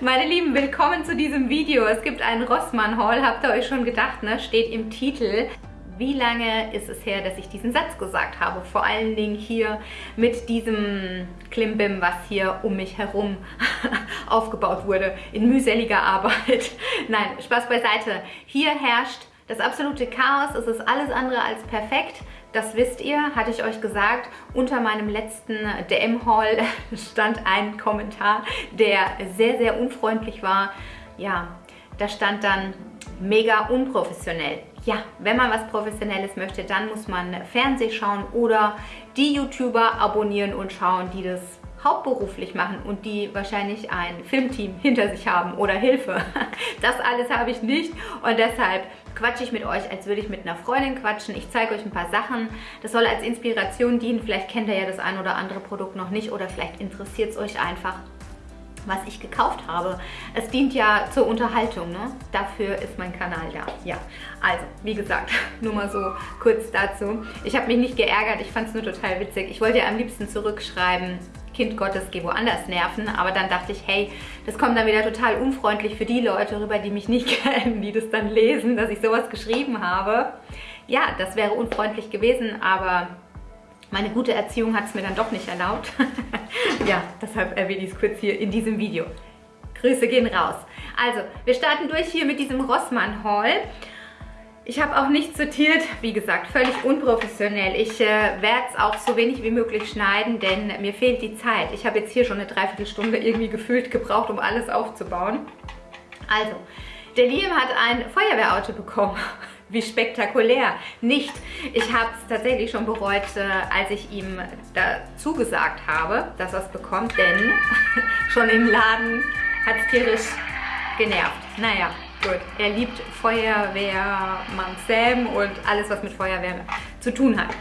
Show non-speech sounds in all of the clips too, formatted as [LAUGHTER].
Meine Lieben, willkommen zu diesem Video. Es gibt einen Rossmann-Haul, habt ihr euch schon gedacht, ne? Steht im Titel. Wie lange ist es her, dass ich diesen Satz gesagt habe? Vor allen Dingen hier mit diesem Klimbim, was hier um mich herum [LAUGHS] aufgebaut wurde, in mühseliger Arbeit. [LAUGHS] Nein, Spaß beiseite. Hier herrscht das absolute Chaos. Es ist alles andere als perfekt. Das wisst ihr, hatte ich euch gesagt. Unter meinem letzten DM-Haul [LAUGHS] stand ein Kommentar, der sehr, sehr unfreundlich war. Ja, da stand dann mega unprofessionell. Ja, wenn man was Professionelles möchte, dann muss man Fernseh schauen oder die YouTuber abonnieren und schauen, die das hauptberuflich machen und die wahrscheinlich ein Filmteam hinter sich haben oder Hilfe. [LAUGHS] Das alles habe ich nicht und deshalb quatsche ich mit euch, als würde ich mit einer Freundin quatschen. Ich zeige euch ein paar Sachen. Das soll als Inspiration dienen. Vielleicht kennt ihr ja das ein oder andere Produkt noch nicht oder vielleicht interessiert es euch einfach was ich gekauft habe. Es dient ja zur Unterhaltung, ne? Dafür ist mein Kanal da. Ja, also, wie gesagt, [LAUGHS] nur mal so kurz dazu. Ich habe mich nicht geärgert, ich fand es nur total witzig. Ich wollte ja am liebsten zurückschreiben, Kind Gottes, geh woanders nerven. Aber dann dachte ich, hey, das kommt dann wieder total unfreundlich für die Leute rüber, die mich nicht [LAUGHS] kennen, die das dann lesen, dass ich sowas geschrieben habe. Ja, das wäre unfreundlich gewesen, aber meine gute Erziehung hat es mir dann doch nicht erlaubt. [LAUGHS] ja, deshalb erwähne ich es kurz hier in diesem Video. Grüße gehen raus. Also, wir starten durch hier mit diesem Rossmann-Haul. Ich habe auch nicht sortiert, wie gesagt, völlig unprofessionell. Ich äh, werde es auch so wenig wie möglich schneiden, denn mir fehlt die Zeit. Ich habe jetzt hier schon eine Dreiviertelstunde irgendwie gefühlt gebraucht, um alles aufzubauen. Also, der Liam hat ein Feuerwehrauto bekommen. [LAUGHS] Wie spektakulär. Nicht. Ich habe es tatsächlich schon bereut, äh, als ich ihm dazu gesagt habe, dass er es bekommt, denn [LAUGHS] schon im Laden hat es tierisch genervt. Naja, Gut, er liebt Feuerwehrmann Sam und alles, was mit Feuerwehr zu tun hat.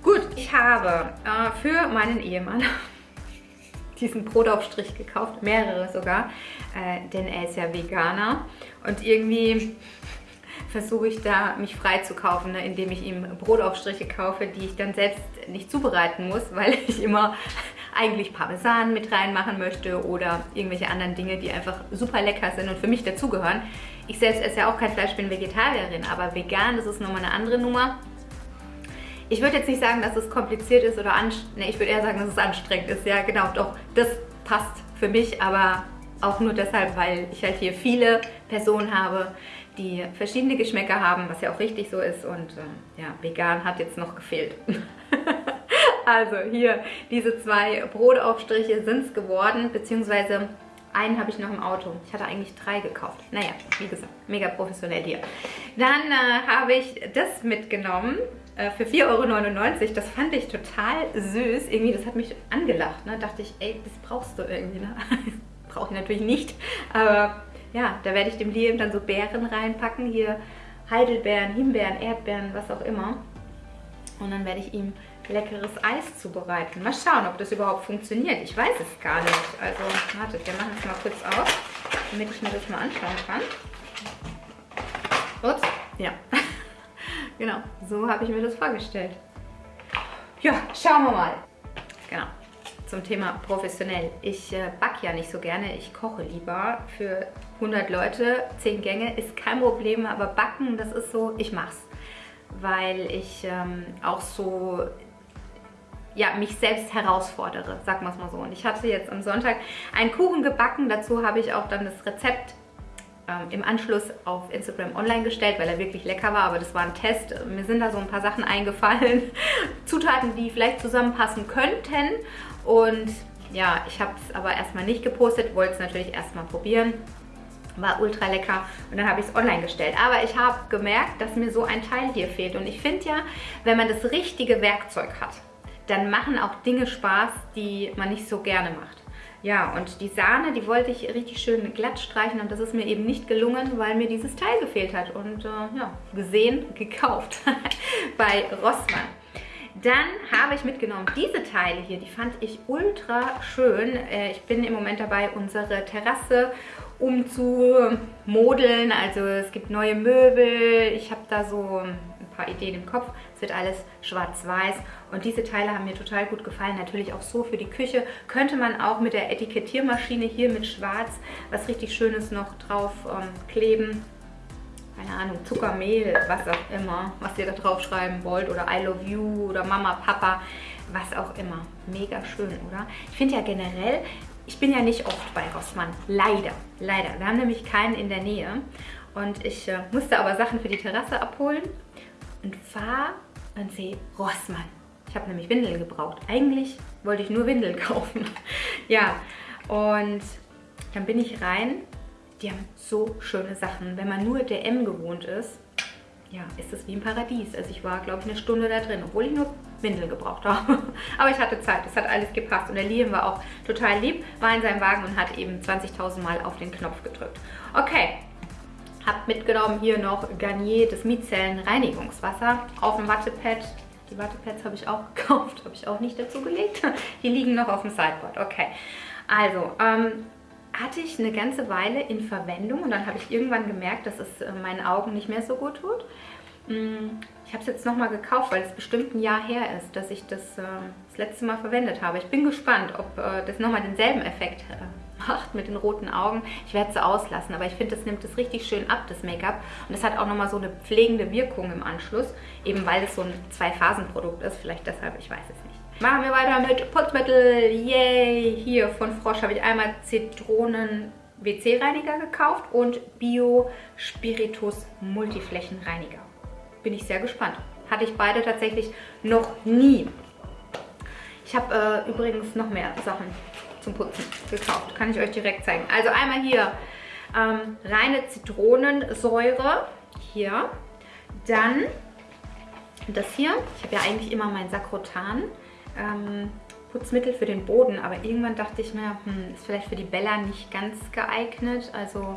Gut, ich habe äh, für meinen Ehemann [LAUGHS] diesen Brotaufstrich gekauft, mehrere sogar, äh, denn er ist ja Veganer und irgendwie [LAUGHS] versuche ich da mich frei zu kaufen, ne, indem ich ihm Brotaufstriche kaufe, die ich dann selbst nicht zubereiten muss, weil [LAUGHS] ich immer eigentlich Parmesan mit reinmachen möchte oder irgendwelche anderen Dinge, die einfach super lecker sind und für mich dazugehören. Ich selbst esse ja auch kein Fleisch, bin Vegetarierin, aber vegan, das ist nochmal eine andere Nummer. Ich würde jetzt nicht sagen, dass es kompliziert ist oder anstrengend. Nee, ich würde eher sagen, dass es anstrengend ist. Ja, genau, doch, das passt für mich, aber auch nur deshalb, weil ich halt hier viele Personen habe, die verschiedene Geschmäcker haben, was ja auch richtig so ist. Und äh, ja, vegan hat jetzt noch gefehlt. [LAUGHS] also hier, diese zwei Brotaufstriche sind es geworden, beziehungsweise einen habe ich noch im Auto. Ich hatte eigentlich drei gekauft. Naja, wie gesagt, mega professionell hier. Dann äh, habe ich das mitgenommen äh, für 4,99 Euro. Das fand ich total süß. Irgendwie, das hat mich angelacht. Ne? Dachte ich, ey, das brauchst du irgendwie. Ne? [LAUGHS] Brauche ich natürlich nicht. Aber ja, da werde ich dem Liam dann so Beeren reinpacken. Hier Heidelbeeren, Himbeeren, Erdbeeren, was auch immer. Und dann werde ich ihm leckeres Eis zubereiten. Mal schauen, ob das überhaupt funktioniert. Ich weiß es gar nicht. Also, wartet, wir machen es mal kurz auf, damit ich mir das mal anschauen kann. Ups, ja. [LAUGHS] genau, so habe ich mir das vorgestellt. Ja, schauen wir mal. Genau, zum Thema professionell. Ich äh, backe ja nicht so gerne, ich koche lieber für 100 Leute. 10 Gänge ist kein Problem, aber backen, das ist so, ich mach's weil ich ähm, auch so ja, mich selbst herausfordere, sagen wir es mal so. Und ich hatte jetzt am Sonntag einen Kuchen gebacken. Dazu habe ich auch dann das Rezept ähm, im Anschluss auf Instagram online gestellt, weil er wirklich lecker war. Aber das war ein Test. Mir sind da so ein paar Sachen eingefallen. [LAUGHS] Zutaten, die vielleicht zusammenpassen könnten. Und ja, ich habe es aber erstmal nicht gepostet, wollte es natürlich erstmal probieren. War ultra lecker und dann habe ich es online gestellt. Aber ich habe gemerkt, dass mir so ein Teil hier fehlt. Und ich finde ja, wenn man das richtige Werkzeug hat, dann machen auch Dinge Spaß, die man nicht so gerne macht. Ja, und die Sahne, die wollte ich richtig schön glatt streichen und das ist mir eben nicht gelungen, weil mir dieses Teil gefehlt hat. Und äh, ja, gesehen, [LAUGHS] gekauft [LAUGHS] bei Rossmann. Dann habe ich mitgenommen diese Teile hier, die fand ich ultra schön. Äh, ich bin im Moment dabei, unsere Terrasse umzumodeln. Also es gibt neue Möbel. Ich habe da so ein paar Ideen im Kopf. Es wird alles schwarz-weiß und diese Teile haben mir total gut gefallen. Natürlich auch so für die Küche. Könnte man auch mit der Etikettiermaschine hier mit schwarz was richtig Schönes noch drauf ähm, kleben. Keine Ahnung, Zuckermehl, was auch immer, was ihr da drauf schreiben wollt. Oder I love you oder Mama, Papa, was auch immer. Mega schön, oder? Ich finde ja generell, ich bin ja nicht oft bei Rossmann. Leider, leider. Wir haben nämlich keinen in der Nähe. Und ich äh, musste aber Sachen für die Terrasse abholen und fahre und sehe Rossmann. Ich habe nämlich Windeln gebraucht. Eigentlich wollte ich nur Windeln [LAUGHS] kaufen. ja, und dann bin ich rein. Die haben so schöne Sachen. Wenn man nur DM gewohnt ist, ja, ist das wie im Paradies. Also ich war, glaube ich, eine Stunde da drin, obwohl ich nur Windeln gebraucht habe. [LAUGHS] Aber ich hatte Zeit, es hat alles gepasst. Und der Liam war auch total lieb, war in seinem Wagen und hat eben 20.000 Mal auf den Knopf gedrückt. Okay, habe mitgenommen hier noch Garnier, das Mizellen-Reinigungswasser auf dem Wattepad. Die Wattepads habe ich auch [LAUGHS] gekauft, habe ich auch nicht dazu gelegt. Die liegen noch auf dem Sideboard. Okay, also ähm, hatte ich eine ganze Weile in Verwendung und dann habe ich irgendwann gemerkt, dass es äh, meinen Augen nicht mehr so gut tut. Mm, ich habe es jetzt nochmal gekauft, weil es bestimmt ein Jahr her ist, dass ich das äh, das letzte Mal verwendet habe. Ich bin gespannt, ob äh, das nochmal denselben Effekt macht mit den roten Augen. Ich werde es auslassen, aber ich finde, das nimmt es richtig schön ab, das Make-up. Und es hat auch nochmal so eine pflegende Wirkung im Anschluss, eben weil es so ein Zwei-Phasen-Produkt ist. Vielleicht deshalb, ich weiß es nicht. Machen wir weiter mit Putzmittel. Yay! Hier von Frosch habe ich einmal Zitronen WC-Reiniger gekauft und Bio Spiritus Multiflächenreiniger. Bin ich sehr gespannt. Hatte ich beide tatsächlich noch nie. Ich habe äh, übrigens noch mehr Sachen zum Putzen gekauft. Kann ich euch direkt zeigen. Also einmal hier ähm, reine Zitronensäure. Hier. Dann das hier. Ich habe ja eigentlich immer mein Sakrotan. Ähm, Putzmittel für den Boden, aber irgendwann dachte ich mir, hm, ist vielleicht für die Bella nicht ganz geeignet. Also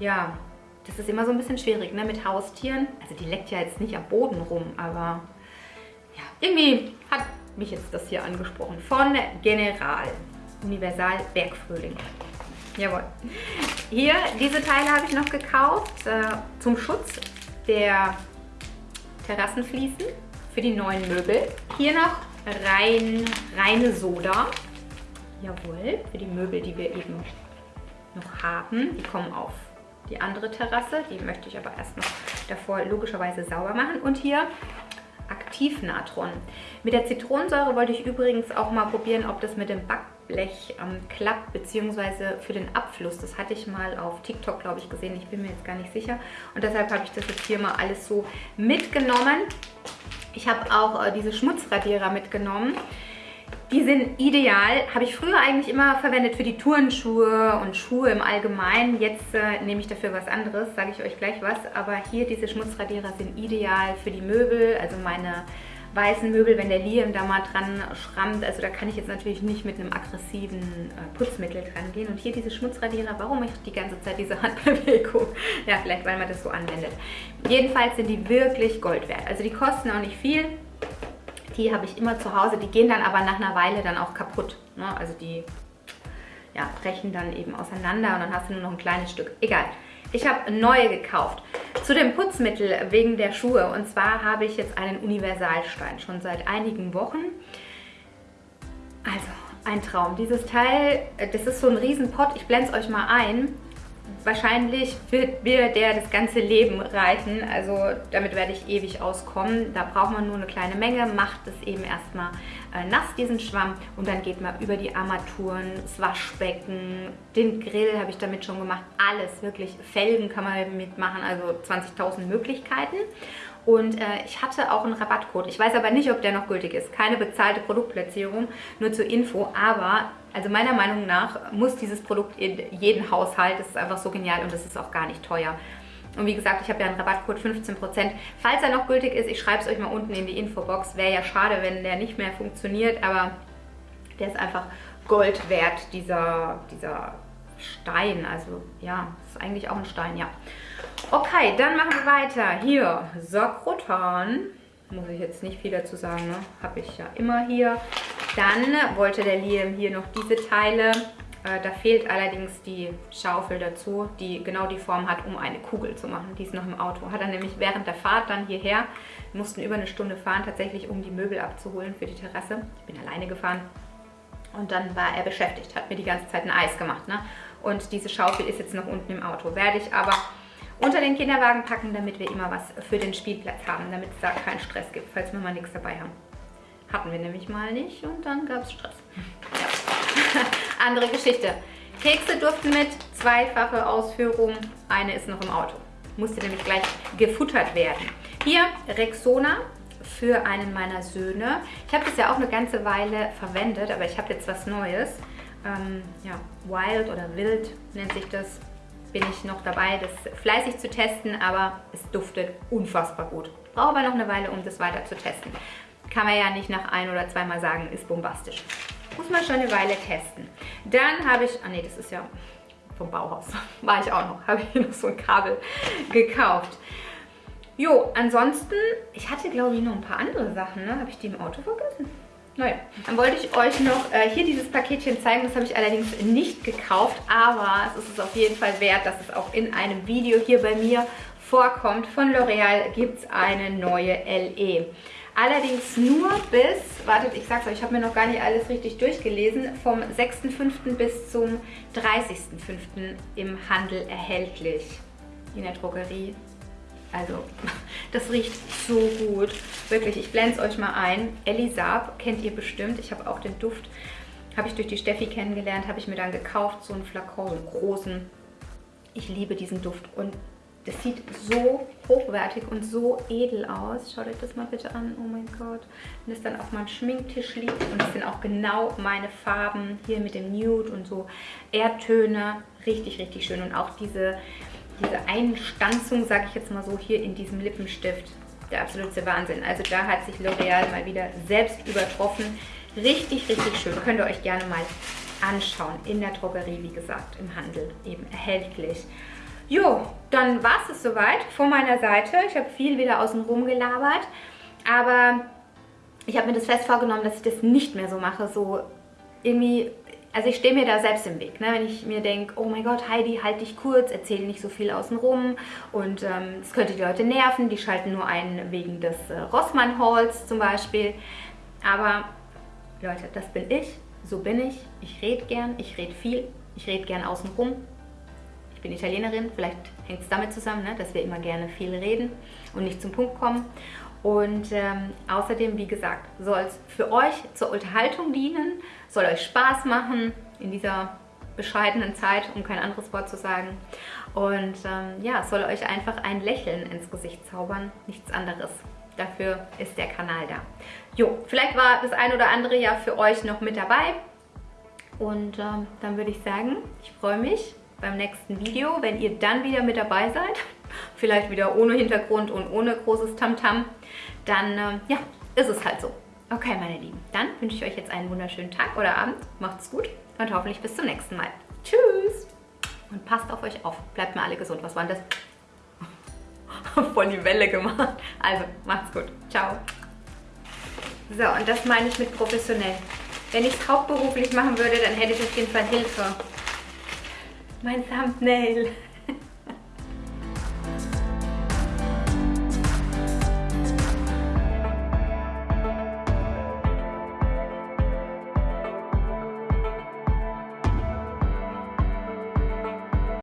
ja, das ist immer so ein bisschen schwierig ne, mit Haustieren. Also die leckt ja jetzt nicht am Boden rum, aber ja, irgendwie hat mich jetzt das hier angesprochen. Von General. Universal Bergfrühling. Jawohl. Hier, diese Teile habe ich noch gekauft äh, zum Schutz der Terrassenfliesen für die neuen Möbel. Hier noch rein, reine Soda. Jawohl, für die Möbel, die wir eben noch haben. Die kommen auf die andere Terrasse. Die möchte ich aber erst noch davor logischerweise sauber machen. Und hier Aktivnatron. Mit der Zitronensäure wollte ich übrigens auch mal probieren, ob das mit dem Backblech ähm, klappt, beziehungsweise für den Abfluss. Das hatte ich mal auf TikTok, glaube ich, gesehen. Ich bin mir jetzt gar nicht sicher. Und deshalb habe ich das jetzt hier mal alles so mitgenommen. Ich habe auch äh, diese Schmutzradierer mitgenommen. Die sind ideal, habe ich früher eigentlich immer verwendet für die Turnschuhe und Schuhe im Allgemeinen. Jetzt äh, nehme ich dafür was anderes, sage ich euch gleich was. Aber hier diese Schmutzradierer sind ideal für die Möbel, also meine weißen Möbel, wenn der Liam da mal dran schrammt. Also da kann ich jetzt natürlich nicht mit einem aggressiven äh, Putzmittel dran gehen. Und hier diese Schmutzradierer, warum ich die ganze Zeit diese [LAUGHS] Handbewegung? Ja, vielleicht weil man das so anwendet. Jedenfalls sind die wirklich Gold wert. Also die kosten auch nicht viel die habe ich immer zu Hause. Die gehen dann aber nach einer Weile dann auch kaputt. Ne? Also die ja, brechen dann eben auseinander und dann hast du nur noch ein kleines Stück. Egal. Ich habe neue gekauft. Zu dem Putzmittel wegen der Schuhe. Und zwar habe ich jetzt einen Universalstein schon seit einigen Wochen. Also, ein Traum. Dieses Teil, das ist so ein Riesenpott. Ich blende es euch mal ein wahrscheinlich wird mir der das ganze Leben reichen. Also damit werde ich ewig auskommen. Da braucht man nur eine kleine Menge, macht es eben erstmal äh, nass, diesen Schwamm. Und dann geht man über die Armaturen, das Waschbecken, den Grill habe ich damit schon gemacht. Alles, wirklich. Felgen kann man damit machen, also 20.000 Möglichkeiten. Und äh, ich hatte auch einen Rabattcode. Ich weiß aber nicht, ob der noch gültig ist. Keine bezahlte Produktplatzierung, nur zur Info. Aber also meiner Meinung nach muss dieses Produkt in jeden Haushalt. Das ist einfach so genial und das ist auch gar nicht teuer. Und wie gesagt, ich habe ja einen Rabattcode 15%. Falls er noch gültig ist, ich schreibe es euch mal unten in die Infobox. Wäre ja schade, wenn der nicht mehr funktioniert, aber der ist einfach Gold wert, dieser, dieser Stein. Also ja, ist eigentlich auch ein Stein, ja. Okay, dann machen wir weiter. Hier, Sakrotan. Muss ich jetzt nicht viel dazu sagen, ne? Habe ich ja immer hier. Dann wollte der Liam hier noch diese Teile da fehlt allerdings die Schaufel dazu, die genau die Form hat, um eine Kugel zu machen. Die ist noch im Auto. Hat er nämlich während der Fahrt dann hierher, mussten über eine Stunde fahren, tatsächlich um die Möbel abzuholen für die Terrasse. Ich bin alleine gefahren. Und dann war er beschäftigt, hat mir die ganze Zeit ein Eis gemacht. Ne? Und diese Schaufel ist jetzt noch unten im Auto. Werde ich aber unter den Kinderwagen packen, damit wir immer was für den Spielplatz haben, damit es da keinen Stress gibt, falls wir mal nichts dabei haben. Hatten wir nämlich mal nicht und dann gab es Stress. Ja. Andere Geschichte. Kekse durften mit, zweifache Ausführung, eine ist noch im Auto. Musste nämlich gleich gefuttert werden. Hier Rexona für einen meiner Söhne. Ich habe das ja auch eine ganze Weile verwendet, aber ich habe jetzt was Neues. Ähm, ja, Wild oder Wild nennt sich das. Bin ich noch dabei, das fleißig zu testen, aber es duftet unfassbar gut. Brauche aber noch eine Weile, um das weiter zu testen. Kann man ja nicht nach ein- oder zweimal sagen, ist bombastisch. Muss man schon eine Weile testen. Dann habe ich, ah nee, das ist ja vom Bauhaus, [LAUGHS] war ich auch noch, habe ich noch so ein Kabel gekauft. Jo, ansonsten, ich hatte glaube ich noch ein paar andere Sachen, ne? Habe ich die im Auto vergessen? Naja, dann wollte ich euch noch äh, hier dieses Paketchen zeigen. Das habe ich allerdings nicht gekauft, aber es ist es auf jeden Fall wert, dass es auch in einem Video hier bei mir vorkommt. Von L'Oreal gibt es eine neue LE. Allerdings nur bis, wartet, ich sag's euch, ich habe mir noch gar nicht alles richtig durchgelesen, vom 6.5. bis zum 30.5. im Handel erhältlich. In der Drogerie. Also, [LAUGHS] das riecht so gut. Wirklich, ich blende es euch mal ein. Elisab kennt ihr bestimmt. Ich habe auch den Duft, habe ich durch die Steffi kennengelernt, habe ich mir dann gekauft, so einen Flakon, so einen großen. Ich liebe diesen Duft und das sieht so hochwertig und so edel aus. Schaut euch das mal bitte an. Oh mein Gott. Wenn es dann auf meinem Schminktisch liegt und das sind auch genau meine Farben hier mit dem Nude und so Erdtöne. Richtig, richtig schön. Und auch diese, diese Einstanzung, sage ich jetzt mal so, hier in diesem Lippenstift. Der absolute Wahnsinn. Also da hat sich L'Oreal mal wieder selbst übertroffen. Richtig, richtig schön. Könnt ihr euch gerne mal anschauen. In der Drogerie, wie gesagt, im Handel eben erhältlich. Jo, dann war es soweit von meiner Seite. Ich habe viel wieder außen rum gelabert, aber ich habe mir das fest vorgenommen, dass ich das nicht mehr so mache, so irgendwie also ich stehe mir da selbst im Weg, ne? wenn ich mir denke, oh mein Gott, Heidi, halt dich kurz, erzähle nicht so viel außenrum und ähm, könnte die Leute nerven, die schalten nur ein wegen des äh, Rossmann-Halls zum Beispiel. Aber Leute, das bin ich, so bin ich, ich rede gern, ich rede viel, ich rede gern außenrum ich bin Italienerin, vielleicht hängt es damit zusammen, ne, dass wir immer gerne viel reden und nicht zum Punkt kommen. Und ähm, außerdem, wie gesagt, soll es für euch zur Unterhaltung dienen, soll euch Spaß machen in dieser bescheidenen Zeit, um kein anderes Wort zu sagen. Und ähm, ja, soll euch einfach ein Lächeln ins Gesicht zaubern, nichts anderes. Dafür ist der Kanal da. Jo, vielleicht war das ein oder andere ja für euch noch mit dabei. Und ähm, dann würde ich sagen, ich freue mich, beim nächsten Video, wenn ihr dann wieder mit dabei seid, [LAUGHS] vielleicht wieder ohne Hintergrund und ohne großes Tamtam, -Tam, dann äh, ja, ist es halt so. Okay, meine Lieben, dann wünsche ich euch jetzt einen wunderschönen Tag oder Abend. Macht's gut und hoffentlich bis zum nächsten Mal. Tschüss! Und passt auf euch auf. Bleibt mir alle gesund. Was war denn das? [LAUGHS] Voll die Welle gemacht. Also, macht's gut. Ciao. So, und das meine ich mit professionell. Wenn ich es hauptberuflich machen würde, dann hätte ich auf jeden Fall Hilfe mein Thumbnail.